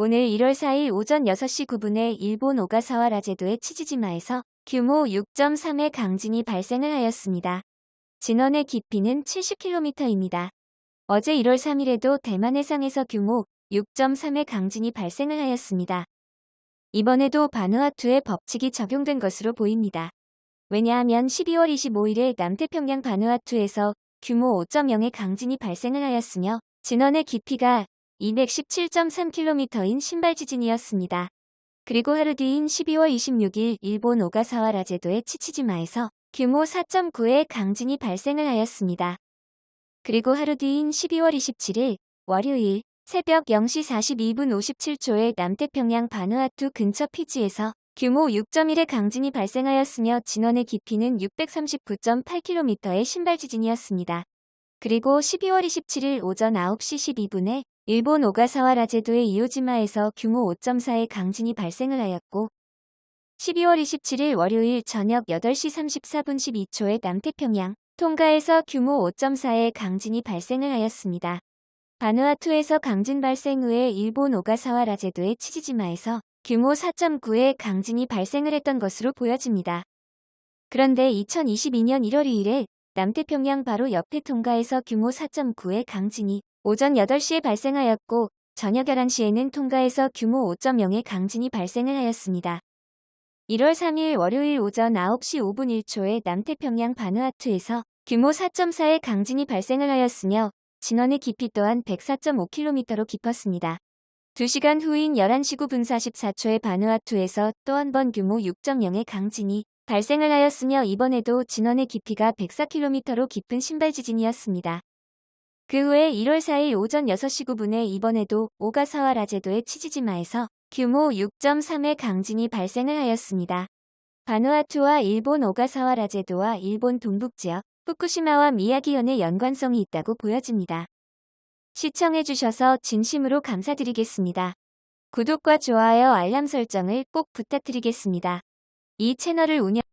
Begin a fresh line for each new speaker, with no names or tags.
오늘 1월 4일 오전 6시 9분에 일본 오가사와 라제도의 치지지마에서 규모 6.3의 강진이 발생을 하였습니다. 진원의 깊이는 70km입니다. 어제 1월 3일에도 대만 해상에서 규모 6.3의 강진이 발생을 하였습니다. 이번에도 바누아투의 법칙이 적용된 것으로 보입니다. 왜냐하면 12월 25일에 남태평양 바누아투에서 규모 5.0의 강진이 발생을 하였으며 진원의 깊이가 217.3km인 신발 지진이었습니다. 그리고 하루 뒤인 12월 26일 일본 오가사와 라제도의 치치지마에서 규모 4.9의 강진이 발생을 하였습니다. 그리고 하루 뒤인 12월 27일 월요일 새벽 0시 42분 57초에 남태평양 바누아투 근처 피지에서 규모 6.1의 강진이 발생하였으며 진원의 깊이는 639.8km의 신발 지진이었습니다. 그리고 12월 27일 오전 9시 12분에 일본 오가사와 라제도의 이오지마에서 규모 5.4의 강진이 발생을 하였고 12월 27일 월요일 저녁 8시 34분 12초에 남태평양 통가에서 규모 5.4의 강진이 발생을 하였습니다. 바누아투에서 강진 발생 후에 일본 오가사와 라제도의 치지지마에서 규모 4.9의 강진이 발생을 했던 것으로 보여집니다. 그런데 2022년 1월 2일에 남태평양 바로 옆에 통가에서 규모 4.9의 강진이 오전 8시에 발생하였고 저녁 11시에는 통가에서 규모 5.0의 강진이 발생을 하였습니다. 1월 3일 월요일 오전 9시 5분 1초에 남태평양 바누아투에서 규모 4.4의 강진이 발생을 하였으며 진원의 깊이 또한 104.5km로 깊었습니다. 2시간 후인 11시 9분 44초에 바누아투에서 또 한 번 규모 6.0의 강진이 발생을 하였으며 이번에도 진원의 깊이가 104km로 깊은 신발 지진이었습니다. 그 후에 1월 4일 오전 6시 9분에 이번에도 오가사와 라제도의 치지지마에서 규모 6.3의 강진이 발생을 하였습니다. 바누아투와 일본 오가사와 라제도와 일본 동북지역 후쿠시마와 미야기현의 연관성이 있다고 보여집니다. 시청해주셔서 진심으로 감사드리겠습니다. 구독과 좋아요 알람 설정을 꼭 부탁드리겠습니다. 이 채널을 운영